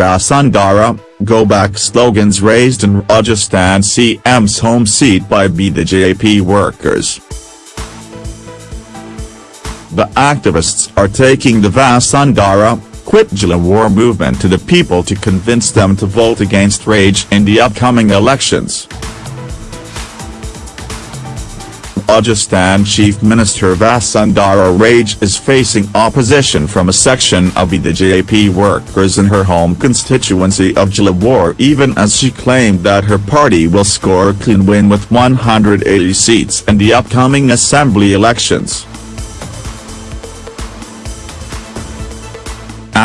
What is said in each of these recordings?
Vasundhara, Go Back slogans raised in Rajasthan CM's home seat by BJP workers. The activists are taking the Vasundhara, Quit Jhalawar movement to the people to convince them to vote against Raje in the upcoming elections. Rajasthan Chief Minister Vasundhara Raje is facing opposition from a section of the JP workers in her home constituency of Jhalawar even as she claimed that her party will score a clean win with 180 seats in the upcoming assembly elections.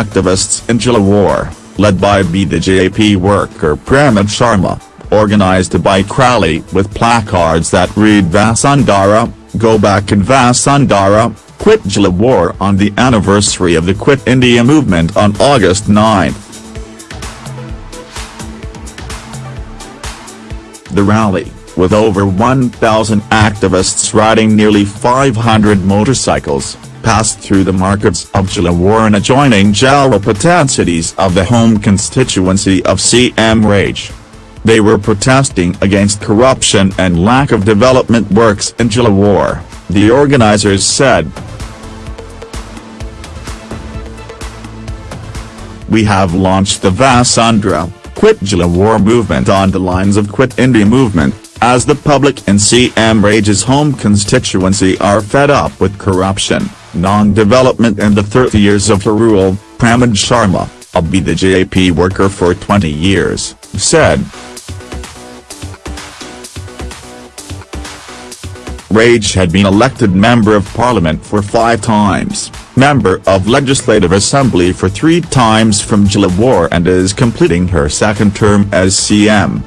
Activists in Jhalawar, led by BJP worker Pramod Sharma, organized bike rally with placards that read Vasundhara, Go Back in Vasundhara, Quit Jhalawar on the anniversary of the Quit India movement on August 9. The rally, with over 1,000 activists riding nearly 500 motorcycles, passed through the markets of Jhalawar and adjoining Jhalrapatan cities of the home constituency of CM Raje. They were protesting against corruption and lack of development works in Jhalawar, the organizers said. We have launched the Vasundhara, Quit Jhalawar movement on the lines of Quit India movement, as the public in CM Raje's home constituency are fed up with corruption, non-development and the 30 years of rule, Pramod Sharma, a BJP worker for 20 years, said. Raje had been elected Member of Parliament for five times, Member of Legislative Assembly for three times from Jhalawar and is completing her second term as CM.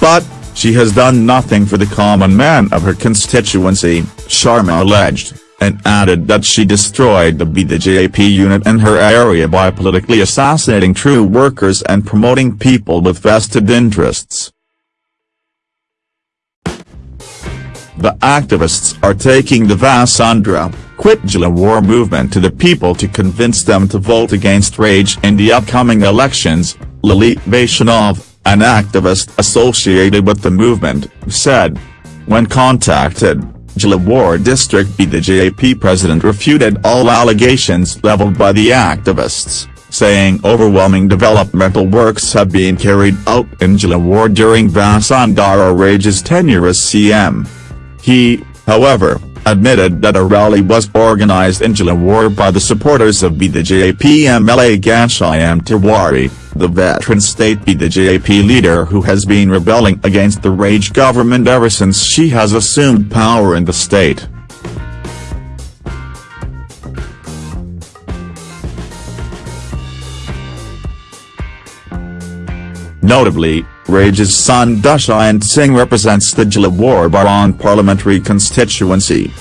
But, she has done nothing for the common man of her constituency, Sharma alleged, and added that she destroyed the BJP unit in her area by politically assassinating true workers and promoting people with vested interests. The activists are taking the Vasundhara, Quit Jhalawar movement to the people to convince them to vote against Raje in the upcoming elections, Lalit Vaishnav, an activist associated with the movement, said. When contacted, Jhalawar district BJP president refuted all allegations leveled by the activists, saying overwhelming developmental works have been carried out in Jhalawar during Vasundhara Raje's tenure as CM. He, however, admitted that a rally was organized in Jhalawar by the supporters of BJP MLA Ghanshyam Tiwari, the veteran state BJP leader who has been rebelling against the Raje government ever since she has assumed power in the state. Notably, Raje's son Dushyant Singh represents the Jhalawar Baran parliamentary constituency.